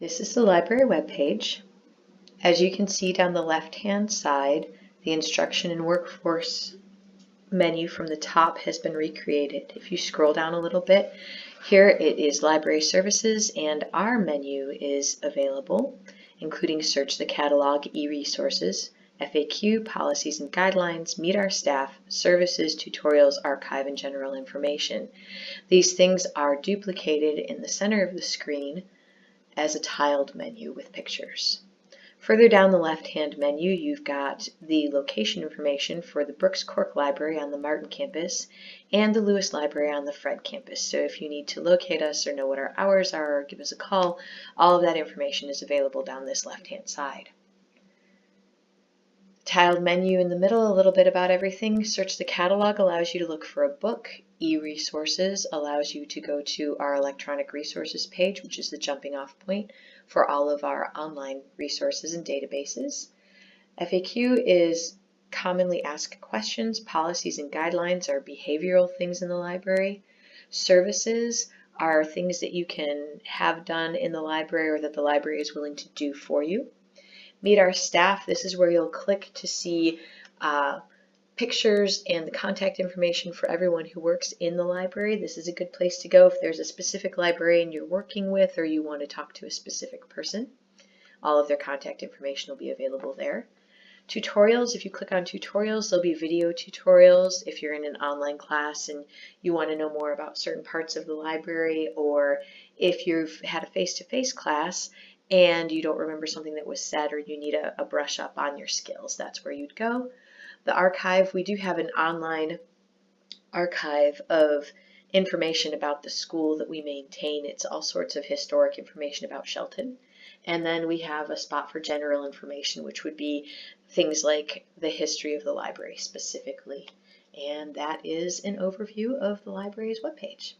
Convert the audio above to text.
This is the library webpage. As you can see down the left-hand side, the instruction and workforce menu from the top has been recreated. If you scroll down a little bit, here it is library services and our menu is available, including search the catalog, e-resources, FAQ, policies and guidelines, meet our staff, services, tutorials, archive, and general information. These things are duplicated in the center of the screen as a tiled menu with pictures. Further down the left-hand menu, you've got the location information for the Brooks Cork Library on the Martin campus and the Lewis Library on the Fredd campus. So if you need to locate us or know what our hours are or give us a call, all of that information is available down this left-hand side. Tiled menu in the middle, a little bit about everything. Search the catalog allows you to look for a book. E-resources allows you to go to our electronic resources page, which is the jumping off point for all of our online resources and databases. FAQ is commonly asked questions. Policies and guidelines are behavioral things in the library. Services are things that you can have done in the library or that the library is willing to do for you. Meet Our Staff. This is where you'll click to see uh, pictures and the contact information for everyone who works in the library. This is a good place to go if there's a specific librarian you're working with or you want to talk to a specific person. All of their contact information will be available there. Tutorials, if you click on tutorials, there'll be video tutorials if you're in an online class and you want to know more about certain parts of the library or if you've had a face-to-face -face class and you don't remember something that was said or you need a, a brush up on your skills, that's where you'd go. The archive, we do have an online archive of information about the school that we maintain. It's all sorts of historic information about Shelton. And then we have a spot for general information, which would be things like the history of the library specifically. And that is an overview of the library's webpage.